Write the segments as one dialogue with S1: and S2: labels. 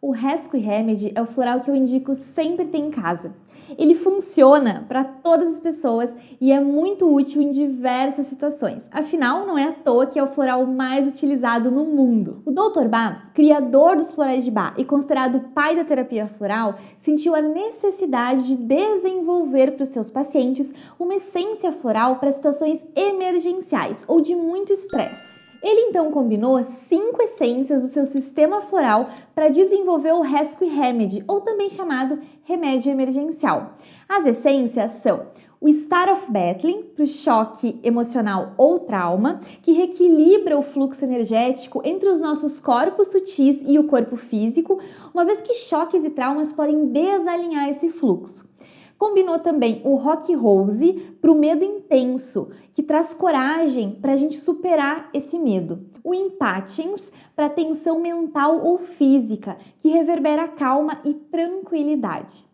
S1: O Rescue Remedy é o floral que eu indico sempre ter em casa. Ele funciona para todas as pessoas e é muito útil em diversas situações. Afinal, não é à toa que é o floral mais utilizado no mundo. O Dr. Bach, criador dos florais de Bach e considerado pai da terapia floral, sentiu a necessidade de desenvolver para os seus pacientes uma essência floral para situações emergenciais ou de muito estresse. Ele então combinou cinco essências do seu sistema floral para desenvolver o Rescue Remedy, ou também chamado remédio emergencial. As essências são o Star of Battling, para o choque emocional ou trauma, que reequilibra o fluxo energético entre os nossos corpos sutis e o corpo físico, uma vez que choques e traumas podem desalinhar esse fluxo. Combinou também o Rock Rose para o medo intenso, que traz coragem para a gente superar esse medo. O Impatience para tensão mental ou física, que reverbera calma e tranquilidade.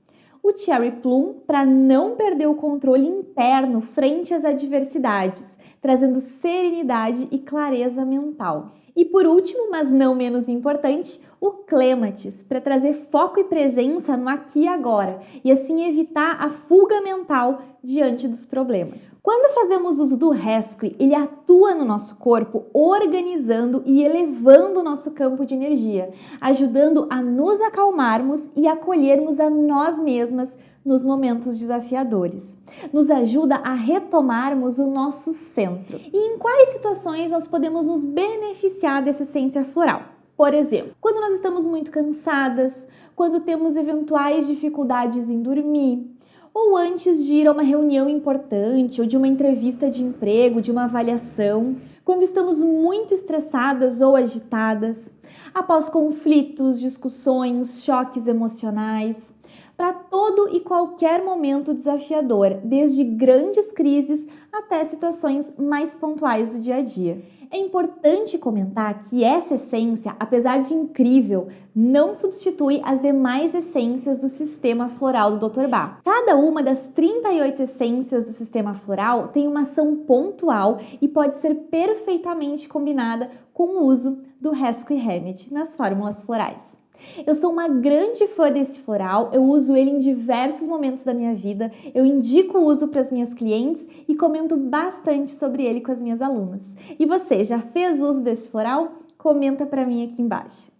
S1: O Cherry Plum para não perder o controle interno frente às adversidades, trazendo serenidade e clareza mental. E por último, mas não menos importante, o Clematis, para trazer foco e presença no aqui e agora e assim evitar a fuga mental diante dos problemas. Quando fazemos uso do Rescue, ele atua no nosso corpo organizando e elevando o nosso campo de energia, ajudando a nos acalmarmos e acolhermos a nós mesmas nos momentos desafiadores. Nos ajuda a retomarmos o nosso centro. E em quais situações nós podemos nos dessa essência floral? Por exemplo, quando nós estamos muito cansadas, quando temos eventuais dificuldades em dormir, ou antes de ir a uma reunião importante ou de uma entrevista de emprego, de uma avaliação, quando estamos muito estressadas ou agitadas, após conflitos, discussões, choques emocionais, para todo e qualquer momento desafiador, desde grandes crises até situações mais pontuais do dia a dia. É importante comentar que essa essência, apesar de incrível, não substitui as demais essências do sistema floral do Dr. Bach. Cada uma das 38 essências do sistema floral tem uma ação pontual e pode ser perfeitamente combinada com o uso do Rescue Remedy nas fórmulas florais. Eu sou uma grande fã desse floral, eu uso ele em diversos momentos da minha vida, eu indico o uso para as minhas clientes e comento bastante sobre ele com as minhas alunas. E você, já fez uso desse floral? Comenta para mim aqui embaixo.